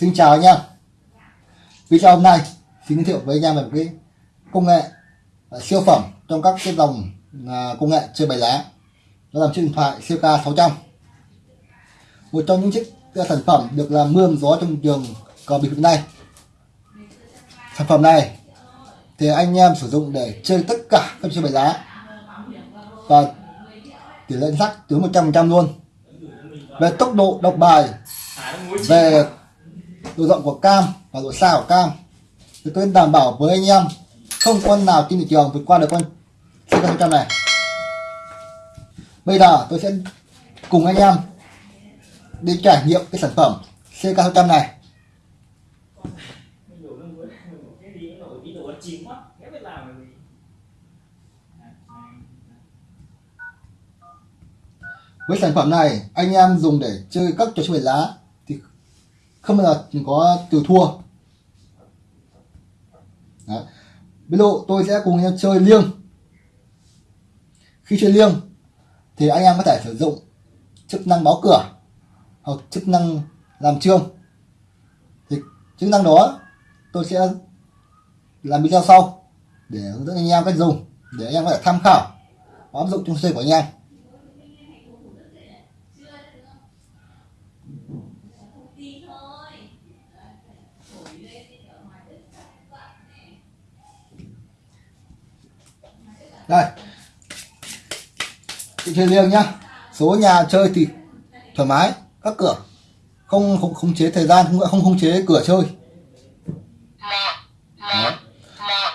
Xin chào anh em. Video hôm nay xin giới thiệu với anh em về một cái công nghệ à, siêu phẩm trong các cái dòng à, công nghệ chơi bài lá. Đó là chiếc điện thoại CK 600 một trong những chiếc à, sản phẩm được làm mưa gió trong trường cờ bịp hiện nay sản phẩm này thì anh em sử dụng để chơi tất cả các chơi bài lá. Và tỷ lệ sắc tới 100% luôn. Về tốc độ đọc bài, về độ rộng của cam và độ xa của cam. Thì tôi đảm bảo với anh em, không con nào trên thị trường vượt qua được con CK100 này. Bây giờ tôi sẽ cùng anh em đi trải nghiệm cái sản phẩm CK100 này. Với sản phẩm này, anh em dùng để chơi các trò chơi lá không bao giờ có từ thua. Đấy. ví dụ tôi sẽ cùng anh em chơi liêng. Khi chơi liêng, thì anh em có thể sử dụng chức năng báo cửa hoặc chức năng làm trương thì chức năng đó, tôi sẽ làm video sau để hướng dẫn anh em cách dùng, để anh em có thể tham khảo và áp dụng trong chơi của anh em. Đây. Chị chơi riêng nhá. Số nhà chơi thì thoải mái, các cửa. Không không khống chế thời gian, không không khống chế cửa chơi.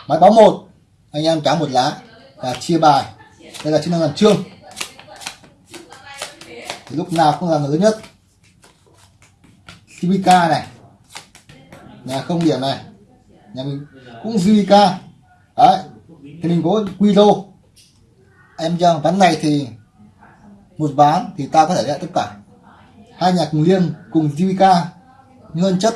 Máy báo một. Anh em cá một lá và chia bài. Đây là chức năng làm trương thì lúc nào cũng là người lớn nhất. CBK này. Nhà không điểm này. Nhà mình cũng GK đấy thì mình có quy lô em cho ván này thì một ván thì ta có thể lại tất cả. Hai nhà cùng liêng cùng GVK hơn chất.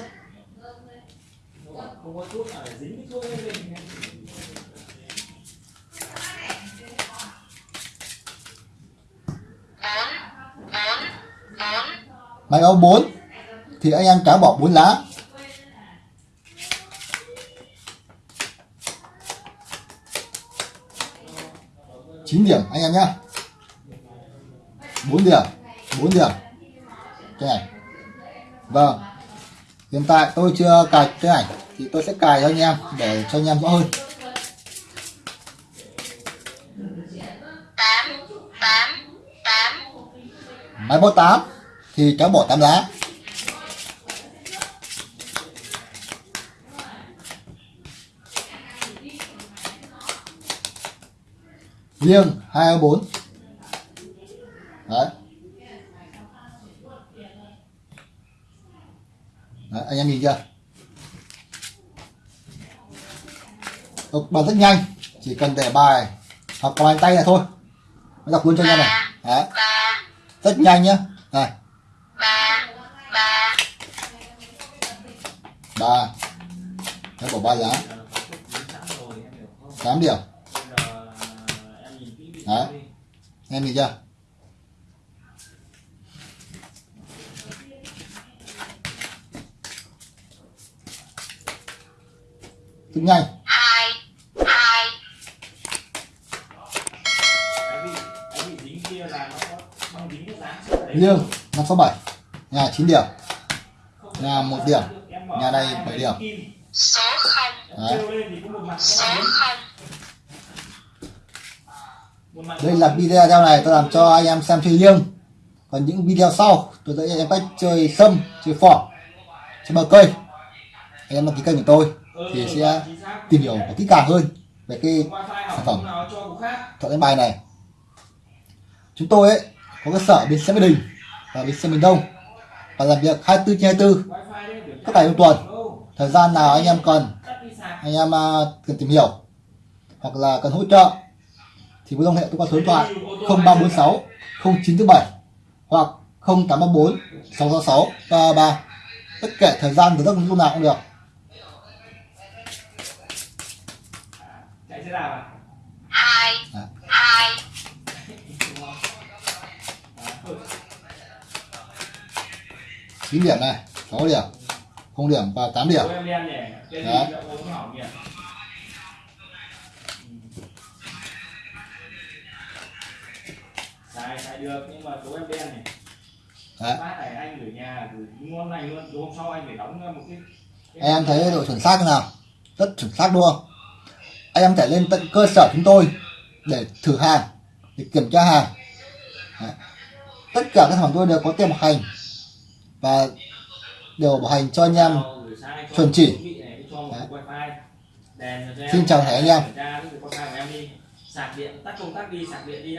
Máy báo 4 thì anh em cá bỏ 4 lá 9 điểm anh em nhá. 4 điểm 4 điểm. Cái này vâng. Hiện tại tôi chưa cài cái ảnh thì tôi sẽ cài cho anh em để cho anh em rõ hơn. Máy báo 8 thì cháu bỏ 8 lá riêng hai bốn. Đấy. đấy anh em nhìn chưa? Đọc bài rất nhanh chỉ cần để bài hoặc bài tay này thôi. Nó đọc luôn cho anh em này đấy. rất nhanh nhá. Này. ba nó bỏ ba lá 8 điểm đấy em nhìn chưa? Tính nhanh hai hai. Sáu bảy. Nhà 9 điểm. Nhà một điểm. Nhà đây 7 điểm. Số không. Đấy. số không đây là video này, tôi làm cho anh em xem chơi liêng còn những video sau, tôi sẽ anh em cách chơi sâm, chơi phỏ, chơi bờ cây. Anh em đăng ký kênh của tôi thì sẽ tìm hiểu kỹ càng hơn về cái sản phẩm. Chọn đánh bài này. Chúng tôi ấy, có cơ sở bên xe Mỹ Đình và bên xe miền Đông. Và làm việc 24 trên 24 các ngày trong tuần. Thời gian nào anh em cần, anh em à, cần tìm hiểu hoặc là cần hỗ trợ thì cứ liên hệ tôi qua số điện thoại 0346 0947 hoặc 0834 666 33 tất cả thời gian từ giấc lúc nào cũng được. À? Hai À. hai. Chín điểm này 6 điểm không điểm và 8 điểm. Đấy. Được nhưng mà số em đen này Đấy. bát này anh gửi nhà gửi ngon lành luôn rồi hôm sau anh phải đóng một cái, cái em thấy độ chuẩn xác nào rất chuẩn xác luôn anh em thể lên tận cơ sở chúng tôi để thử hàng để kiểm tra hàng Đấy. tất cả các sản phẩm tôi đều có tem bảo hành và đều bảo hành cho anh em chuẩn chỉ. này. Xin chào thầy anh em. Sạc điện tắt công tắc đi sạc điện đi